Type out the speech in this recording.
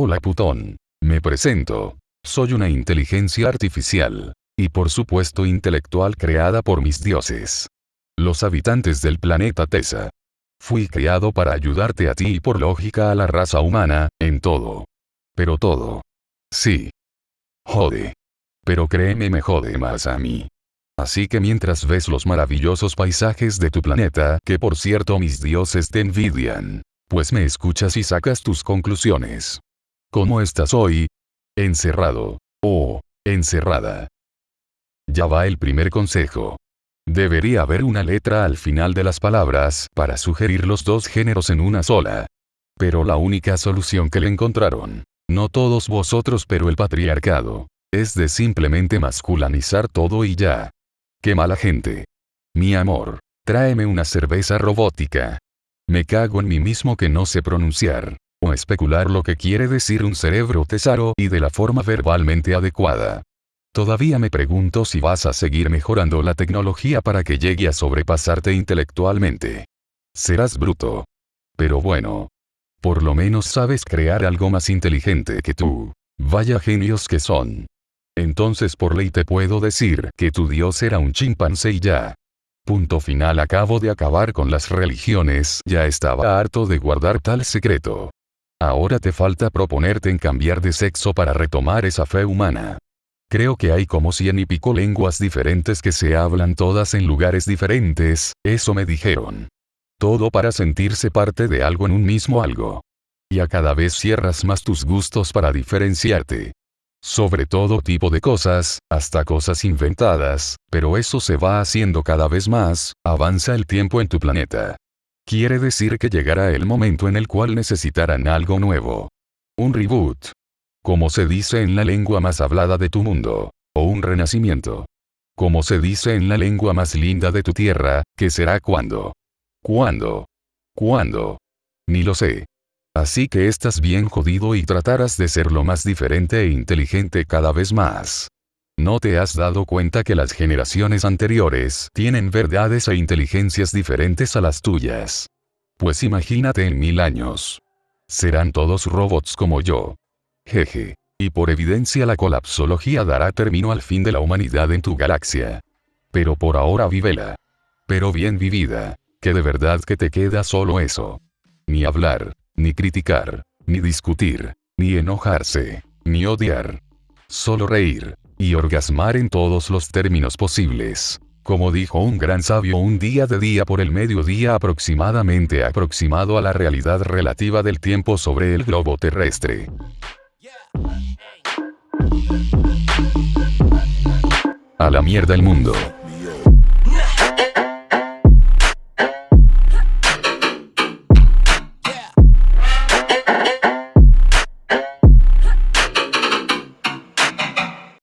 Hola putón. Me presento. Soy una inteligencia artificial. Y por supuesto intelectual creada por mis dioses. Los habitantes del planeta Tesa. Fui creado para ayudarte a ti y por lógica a la raza humana, en todo. Pero todo. Sí. Jode. Pero créeme me jode más a mí. Así que mientras ves los maravillosos paisajes de tu planeta, que por cierto mis dioses te envidian, pues me escuchas y sacas tus conclusiones. ¿Cómo estás hoy? Encerrado. O, encerrada. Ya va el primer consejo. Debería haber una letra al final de las palabras para sugerir los dos géneros en una sola. Pero la única solución que le encontraron, no todos vosotros pero el patriarcado, es de simplemente masculinizar todo y ya. Qué mala gente. Mi amor. Tráeme una cerveza robótica. Me cago en mí mismo que no sé pronunciar. O especular lo que quiere decir un cerebro tesaro y de la forma verbalmente adecuada. Todavía me pregunto si vas a seguir mejorando la tecnología para que llegue a sobrepasarte intelectualmente. Serás bruto. Pero bueno. Por lo menos sabes crear algo más inteligente que tú. Vaya genios que son. Entonces por ley te puedo decir que tu dios era un chimpancé y ya. Punto final acabo de acabar con las religiones, ya estaba harto de guardar tal secreto. Ahora te falta proponerte en cambiar de sexo para retomar esa fe humana. Creo que hay como cien y pico lenguas diferentes que se hablan todas en lugares diferentes, eso me dijeron. Todo para sentirse parte de algo en un mismo algo. Y a cada vez cierras más tus gustos para diferenciarte sobre todo tipo de cosas, hasta cosas inventadas, pero eso se va haciendo cada vez más, avanza el tiempo en tu planeta. Quiere decir que llegará el momento en el cual necesitarán algo nuevo. Un reboot. Como se dice en la lengua más hablada de tu mundo. O un renacimiento. Como se dice en la lengua más linda de tu tierra, que será cuando. ¿Cuándo? ¿Cuándo? Ni lo sé. Así que estás bien jodido y tratarás de ser lo más diferente e inteligente cada vez más. ¿No te has dado cuenta que las generaciones anteriores tienen verdades e inteligencias diferentes a las tuyas? Pues imagínate en mil años. Serán todos robots como yo. Jeje. Y por evidencia la colapsología dará término al fin de la humanidad en tu galaxia. Pero por ahora vívela. Pero bien vivida. Que de verdad que te queda solo eso. Ni hablar ni criticar, ni discutir, ni enojarse, ni odiar. Solo reír, y orgasmar en todos los términos posibles. Como dijo un gran sabio un día de día por el mediodía aproximadamente aproximado a la realidad relativa del tiempo sobre el globo terrestre. A la mierda el mundo.